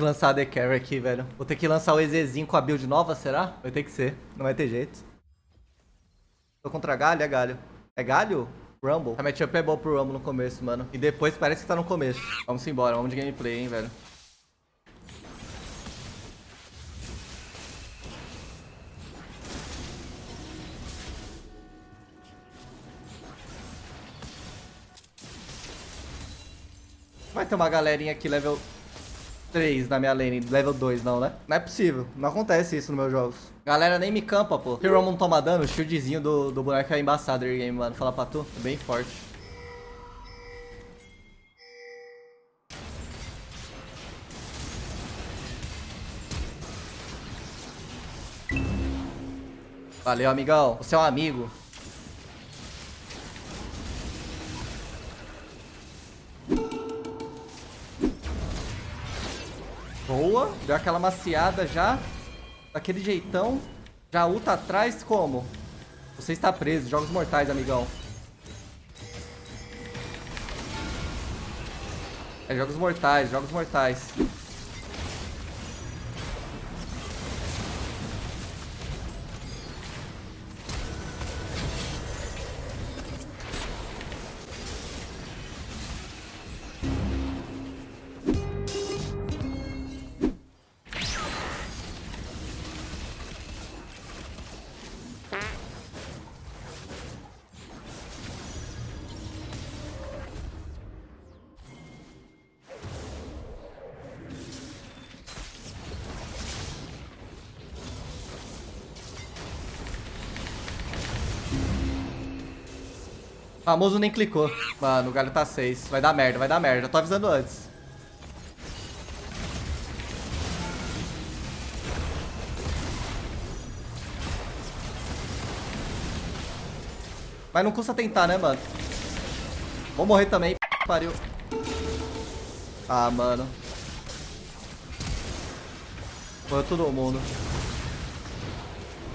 que lançar a The Carry aqui, velho. Vou ter que lançar o EZzinho com a build nova, será? Vai ter que ser. Não vai ter jeito. Tô contra galho, é galho. É galho? Rumble. A matchup é boa pro Rumble no começo, mano. E depois parece que tá no começo. Vamos embora, vamos de gameplay, hein, velho. Vai ter uma galerinha aqui level 3 na minha lane, level 2 não, né? Não é possível, não acontece isso nos meus jogos. Galera nem me campa, pô. Se o Roman toma dano, o shieldzinho do, do boneco é embaçado game, mano. Fala pra tu, é bem forte. Valeu, amigão. Você é um amigo. Boa. Deu aquela maciada já. Daquele jeitão. Já ulta atrás como? Você está preso. Jogos mortais, amigão. É jogos mortais, jogos mortais. Famoso nem clicou. Mano, o galho tá 6. Vai dar merda, vai dar merda. Já tô avisando antes. Mas não custa tentar, né, mano? Vou morrer também. Pariu. Ah, mano. Foi todo mundo.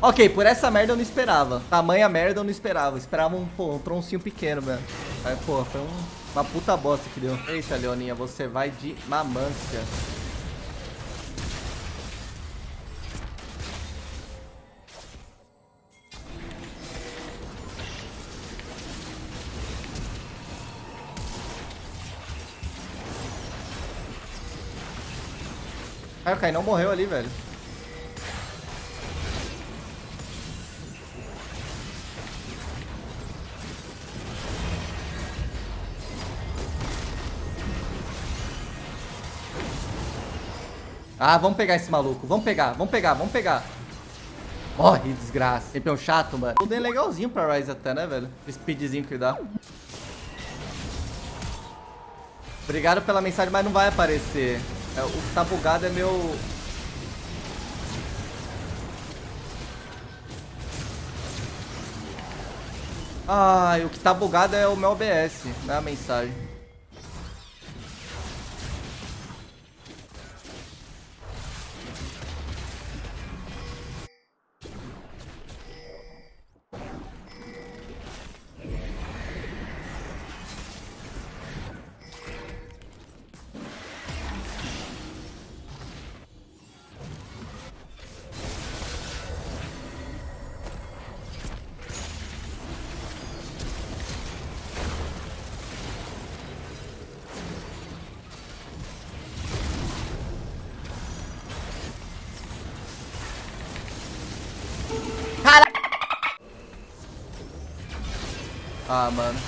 Ok, por essa merda eu não esperava. Tamanha merda eu não esperava. Eu esperava um, pô, um troncinho pequeno, velho. Aí, pô, foi um, uma puta bosta que deu. Eita, Leoninha, você vai de mamância. Cara, o não morreu ali, velho. Ah, vamos pegar esse maluco. Vamos pegar, vamos pegar, vamos pegar. Morre, desgraça. Sempre é um chato, mano. Tudo é legalzinho pra Ryze até, né, velho? O speedzinho que dá. Obrigado pela mensagem, mas não vai aparecer. É, o que tá bugado é meu... Ai, o que tá bugado é o meu OBS, não é a mensagem. Ah, mano.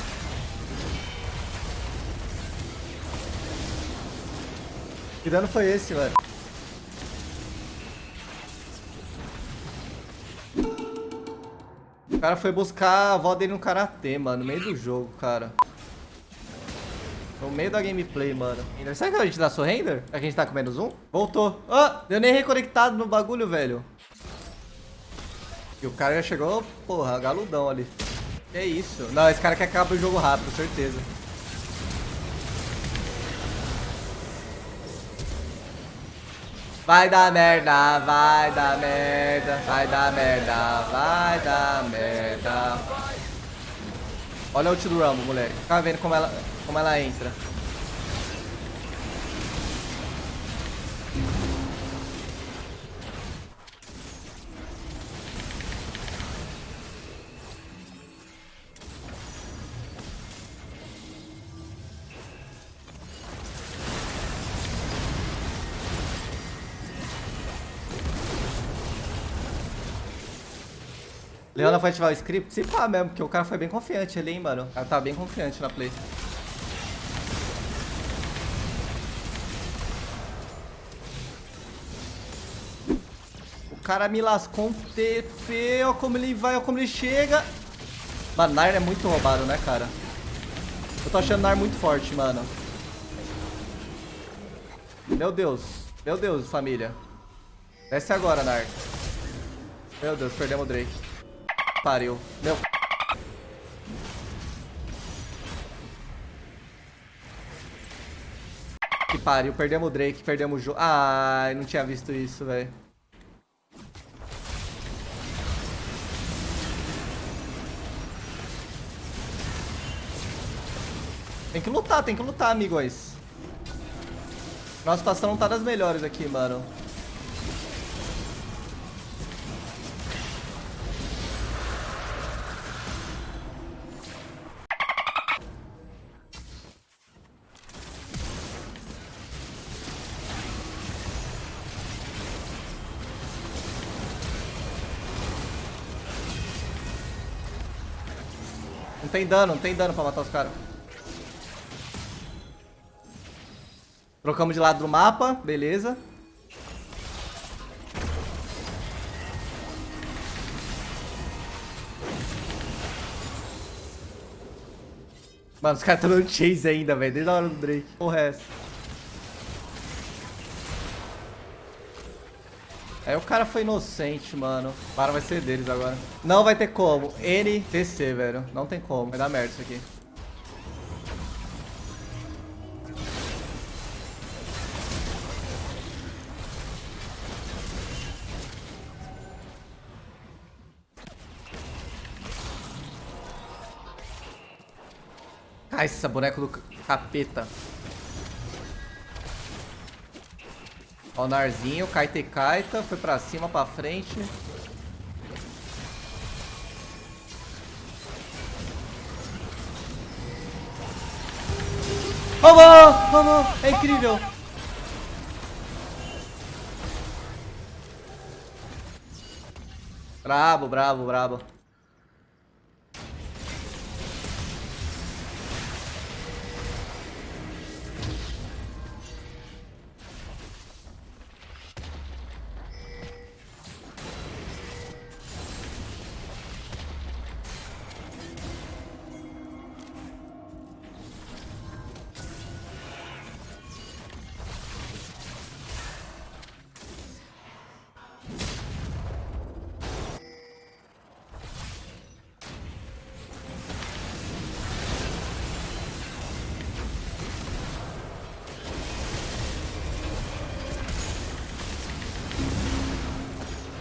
Que dano foi esse, velho? O cara foi buscar a avó dele no Karatê, mano. No meio do jogo, cara. No meio da gameplay, mano. Será que a gente dá surrender? É que a gente tá com menos um? Voltou. Ah, deu nem reconectado no bagulho, velho. E o cara já chegou, porra, galudão ali. Que isso? Não, esse cara quer acabar o jogo rápido, certeza. Vai dar merda, vai dar merda, vai dar merda, vai dar merda. Olha o ult do Rumble, moleque. Fica vendo como ela, como ela entra. Leona vai ativar o script? Se pá mesmo, porque o cara foi bem confiante ali, hein, mano. O cara tá bem confiante na play. O cara me lascou um TP, ó como ele vai, ó como ele chega. Mano, Nair é muito roubado, né, cara? Eu tô achando Nair muito forte, mano. Meu Deus. Meu Deus, família. Desce agora, Nar. Meu Deus, perdemos o Drake. Pariu. Meu... Que pariu. Perdemos o Drake, perdemos o jogo. Ai, não tinha visto isso, velho. Tem que lutar, tem que lutar, amigos. Nossa situação não tá das melhores aqui, mano. Tem dano, não tem dano pra matar os caras. Trocamos de lado do mapa, beleza. Mano, os caras estão dando chase ainda, velho. Desde a hora do Drake. Porra é essa? Aí o cara foi inocente, mano. Para vai ser deles agora. Não vai ter como. NTC, velho. Não tem como. Vai dar merda isso aqui. Ai, esse boneco do capeta. Ó o Narzinho, Kaita e Kaita. Foi pra cima, pra frente. Vamos! Vamos! É incrível! Brabo, brabo, brabo.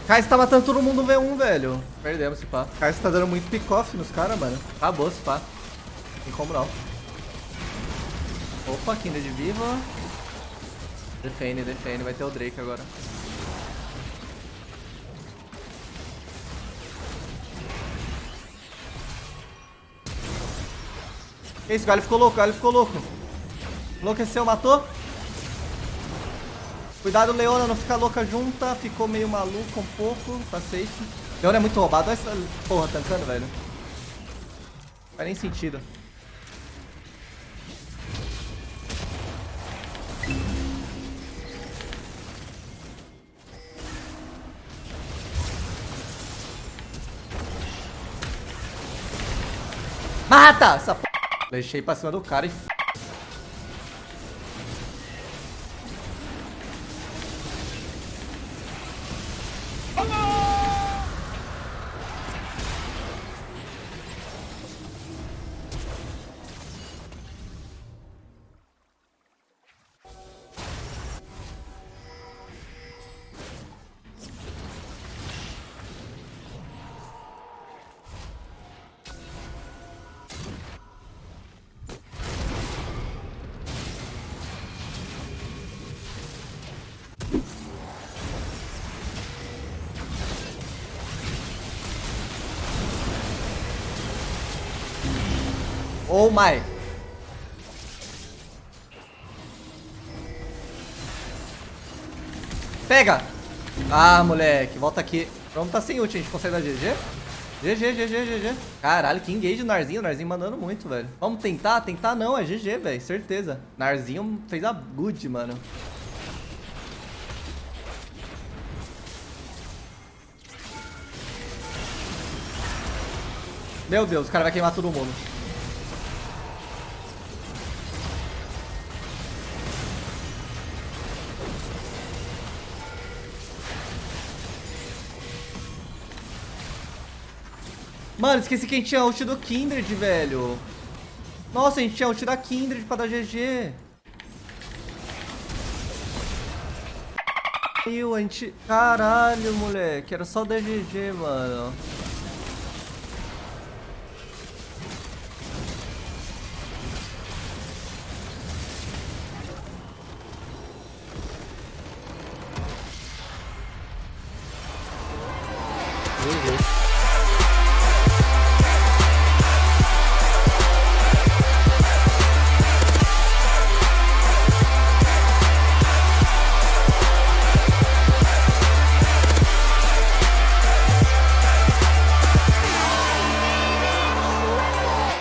Kai'Sa tá matando todo mundo no V1, velho. Perdemos esse pá. Kai'Sa tá dando muito pick-off nos caras, mano. Acabou esse pá. Tem como não. Opa, Kindred viva. Defende, defende. Vai ter o Drake agora. Esse galho ficou louco, o galho ficou louco. Enlouqueceu, matou. Cuidado, Leona, não ficar louca junta. Ficou meio maluco um pouco. Tá safe. Leona é muito roubado. Olha essa porra tancando, velho. Não faz nem sentido. Mata! Essa p... Deixei pra cima do cara e Oh my. Pega! Ah, moleque, volta aqui. Vamos tá sem ult, a gente consegue dar GG? GG, GG, GG. Caralho, que engage o Narzinho. O Narzinho mandando muito, velho. Vamos tentar? Tentar não, é GG, velho. Certeza. Narzinho fez a good, mano. Meu Deus, o cara vai queimar todo mundo. Mano, esqueci que a gente tinha ult do Kindred, velho. Nossa, a gente tinha ult da Kindred pra dar GG. Meu, a gente... Caralho, moleque. Era só dar GG, mano. GG.